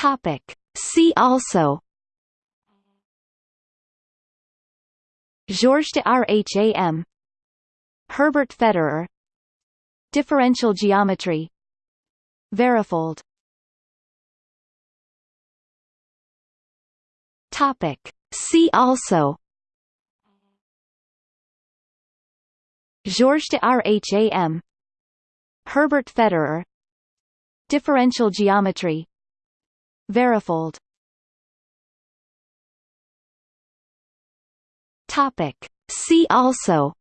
Topic. See also. Georges de Rham Herbert Federer. Differential geometry. Varifold Topic. See also. Georges de Rham Herbert Federer. Differential geometry Varifold. Topic. See also.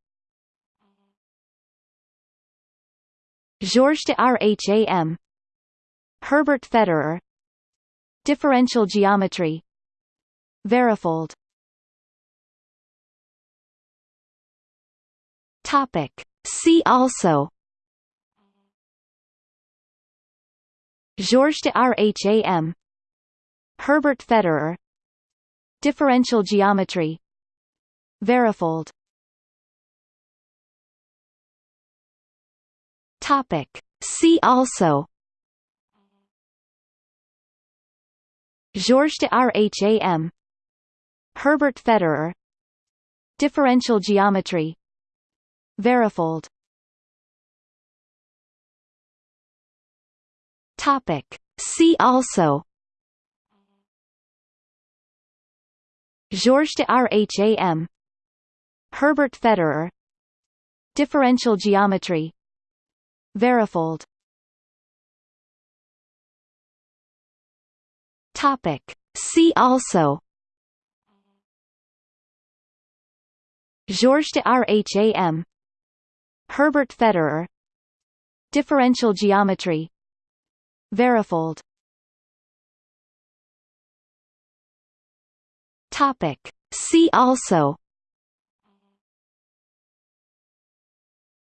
Georges de Rham Herbert Federer. Differential geometry. Varifold Topic. See also. Georges de Rham Herbert Federer. Differential geometry. Varifold. Topic. See also. Georges de Rham Herbert Federer. Differential geometry. Varifold. Topic. See also Georges de Rham Herbert Federer. Differential geometry. Varifold Topic. See also. Georges de Rham Herbert Federer. Differential geometry. Varifold Topic. See also.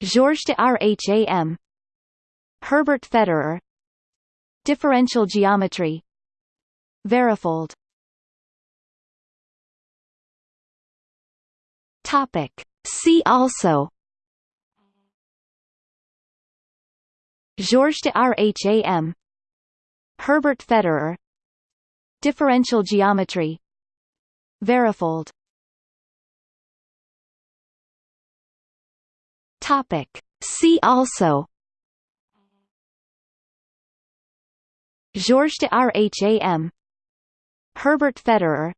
Georges de Rham Herbert Federer. Differential geometry. Varifold Topic. See also. Georges de Rham Herbert Federer. Differential geometry Varifold. Topic. See also. Georges de Rham Herbert Federer.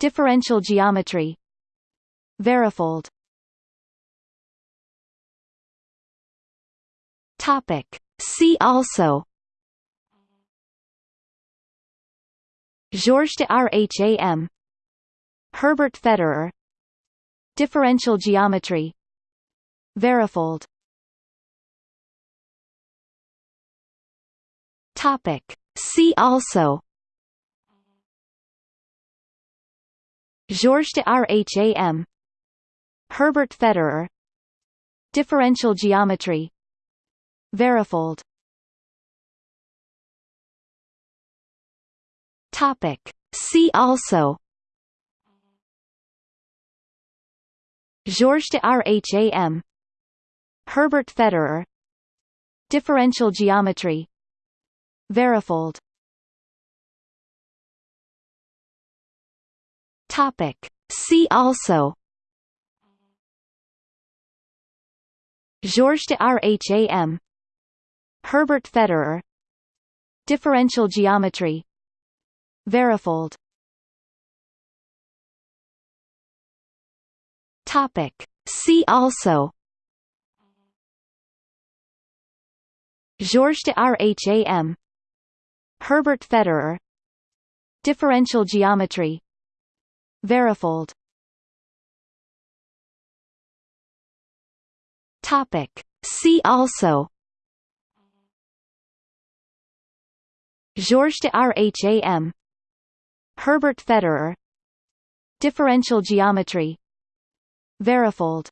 Differential geometry. Varifold Topic. See also. Georges de Rham Herbert Federer. Differential geometry. Varifold. Topic. See also. Georges de Rham Herbert Federer. Differential geometry. Varifold. Topic. See also Georges de Rham Herbert Federer. Differential geometry. Varifold Topic. See also. Georges de Rham Herbert Federer. Differential geometry. Varifold Topic. See also. Georges de Rham Herbert Federer. Differential geometry. Varifold Topic. See also. Georges de Rham Herbert Federer. Differential geometry Varifold